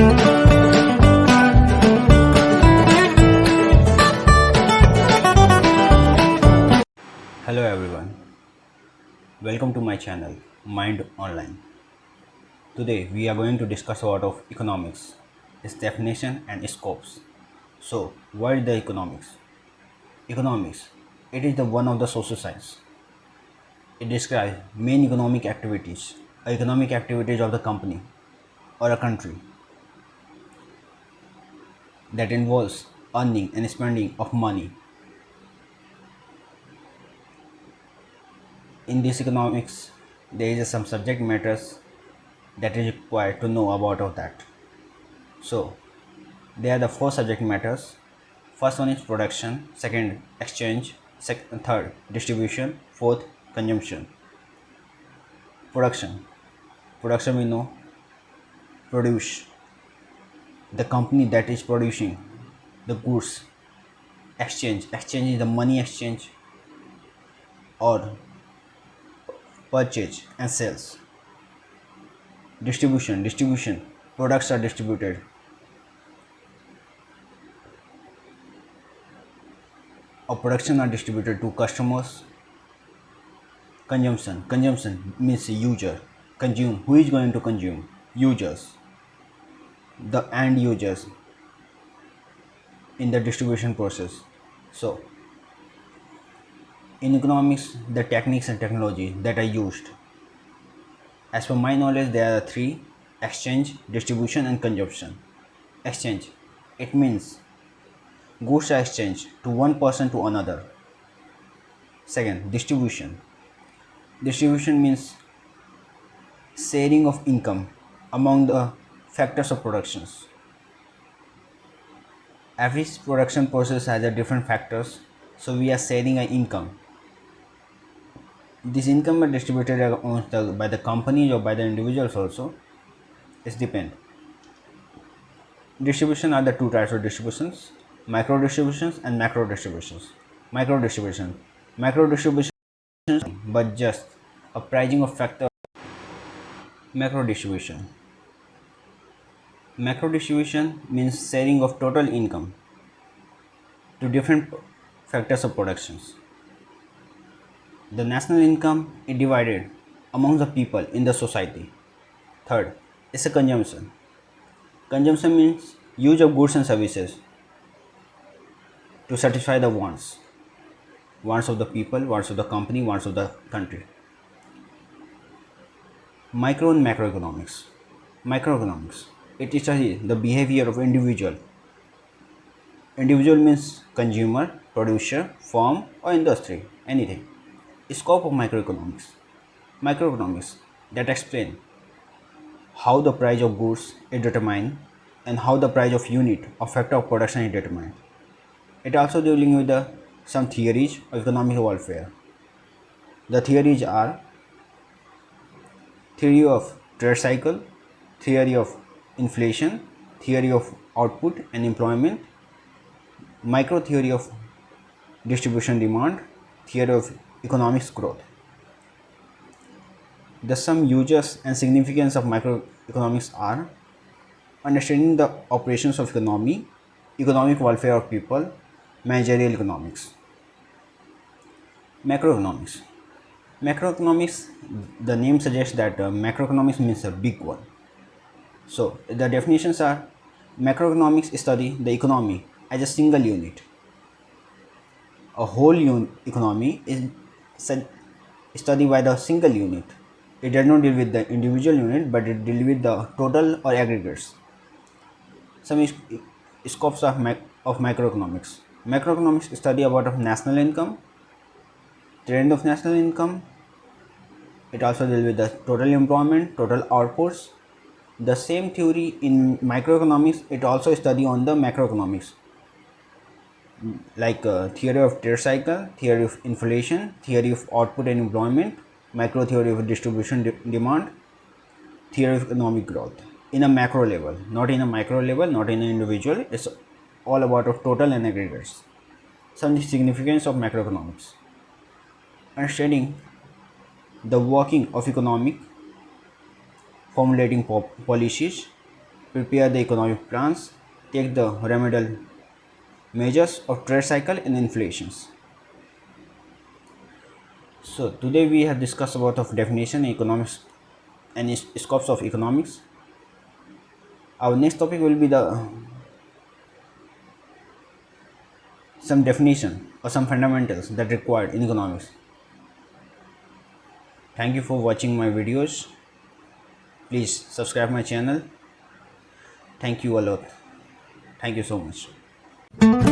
Hello everyone, welcome to my channel Mind Online. Today we are going to discuss about of economics, its definition and scopes. So, what is the economics? Economics, it is the one of the social science. It describes main economic activities, economic activities of the company or a country that involves earning and spending of money. In this economics, there is some subject matters that is required to know about of that. So, there are the four subject matters. First one is production, second exchange, third distribution, fourth consumption. Production. Production we know produce the company that is producing the goods exchange exchange is the money exchange or purchase and sales. Distribution distribution products are distributed. Or production are distributed to customers. Consumption consumption means user. Consume who is going to consume? Users the end users in the distribution process. So in economics the techniques and technology that are used as per my knowledge there are three exchange distribution and consumption. Exchange it means goods are exchanged to one person to another. Second distribution. Distribution means sharing of income among the factors of productions. Every production process has a different factors, so we are sharing an income. This income is distributed the, by the companies or by the individuals also. It depend. Distribution are the two types of distributions: micro distributions and macro distributions. Micro distribution, macro distribution, but just a pricing of factor. Macro distribution Macro distribution means sharing of total income to different factors of productions. The national income is divided among the people in the society. Third is a consumption. Consumption means use of goods and services to satisfy the wants. Wants of the people, wants of the company, wants of the country. Micro and macroeconomics. Microeconomics it studies the behavior of individual. Individual means consumer producer firm or industry anything. Scope of microeconomics. Microeconomics that explain how the price of goods is determined and how the price of unit or factor of production is determined. It also dealing with the some theories of economic welfare the theories are theory of trade cycle theory of inflation, theory of output and employment, micro theory of distribution demand, theory of economics growth. The some uses and significance of microeconomics are understanding the operations of economy, economic welfare of people, managerial economics. Macroeconomics. Macroeconomics, the name suggests that uh, macroeconomics means a big one so the definitions are macroeconomics study the economy as a single unit. A whole un economy is studied by the single unit. It does not deal with the individual unit but it deals with the total or aggregates. Some scopes of, mac of macroeconomics. Macroeconomics study about of national income, trend of national income. It also deals with the total employment, total outputs, the same theory in microeconomics it also study on the macroeconomics. Like uh, theory of trade cycle theory of inflation theory of output and employment macro theory of distribution de demand theory of economic growth in a macro level not in a micro level not in an individual. It's all about of total and aggregates. Some significance of macroeconomics. Understanding the working of economic formulating policies, prepare the economic plans, take the remedial measures of trade cycle and inflations. So today we have discussed about of definition economics and scopes of economics. Our next topic will be the some definition or some fundamentals that required in economics. Thank you for watching my videos. Please subscribe my channel. Thank you a lot. Thank you so much.